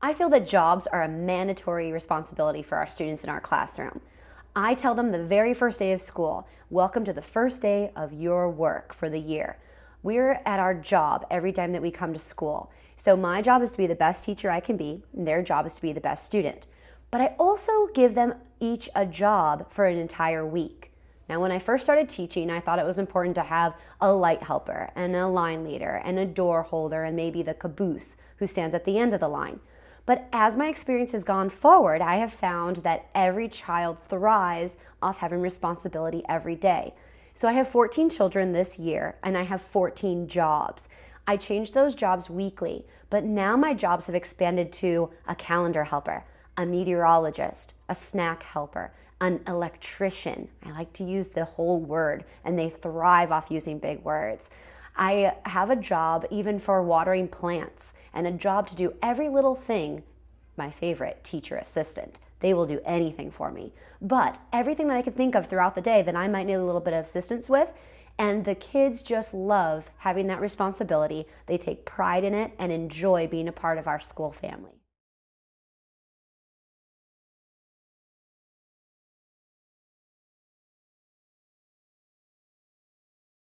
I feel that jobs are a mandatory responsibility for our students in our classroom. I tell them the very first day of school, welcome to the first day of your work for the year. We're at our job every time that we come to school. So my job is to be the best teacher I can be, and their job is to be the best student. But I also give them each a job for an entire week. Now, when I first started teaching, I thought it was important to have a light helper and a line leader and a door holder and maybe the caboose who stands at the end of the line. But as my experience has gone forward, I have found that every child thrives off having responsibility every day. So I have 14 children this year and I have 14 jobs. I change those jobs weekly, but now my jobs have expanded to a calendar helper, a meteorologist, a snack helper, an electrician. I like to use the whole word and they thrive off using big words. I have a job even for watering plants and a job to do every little thing, my favorite, teacher assistant. They will do anything for me. But everything that I can think of throughout the day that I might need a little bit of assistance with, and the kids just love having that responsibility. They take pride in it and enjoy being a part of our school family.